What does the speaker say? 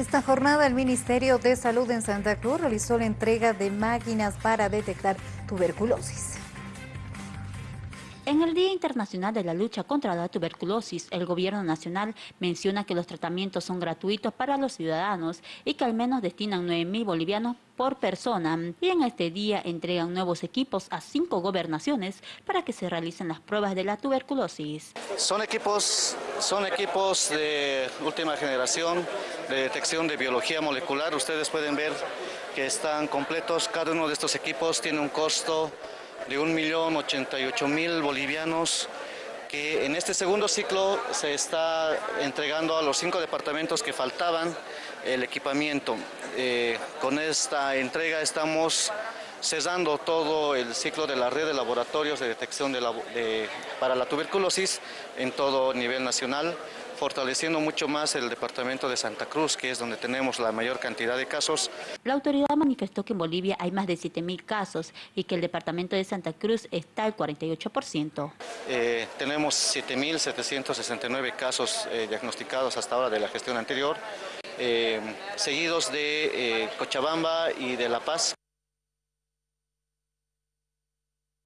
Esta jornada el Ministerio de Salud en Santa Cruz realizó la entrega de máquinas para detectar tuberculosis. En el Día Internacional de la Lucha contra la Tuberculosis, el Gobierno Nacional menciona que los tratamientos son gratuitos para los ciudadanos y que al menos destinan 9.000 bolivianos por persona. Y en este día entregan nuevos equipos a cinco gobernaciones para que se realicen las pruebas de la tuberculosis. Son equipos, son equipos de última generación de detección de biología molecular. Ustedes pueden ver que están completos. Cada uno de estos equipos tiene un costo de 1.088.000 bolivianos que en este segundo ciclo se está entregando a los cinco departamentos que faltaban el equipamiento. Eh, con esta entrega estamos cesando todo el ciclo de la red de laboratorios de detección para la tuberculosis en todo nivel nacional fortaleciendo mucho más el departamento de Santa Cruz, que es donde tenemos la mayor cantidad de casos. La autoridad manifestó que en Bolivia hay más de 7.000 casos y que el departamento de Santa Cruz está al 48%. Eh, tenemos 7.769 casos eh, diagnosticados hasta ahora de la gestión anterior, eh, seguidos de Cochabamba y de La Paz.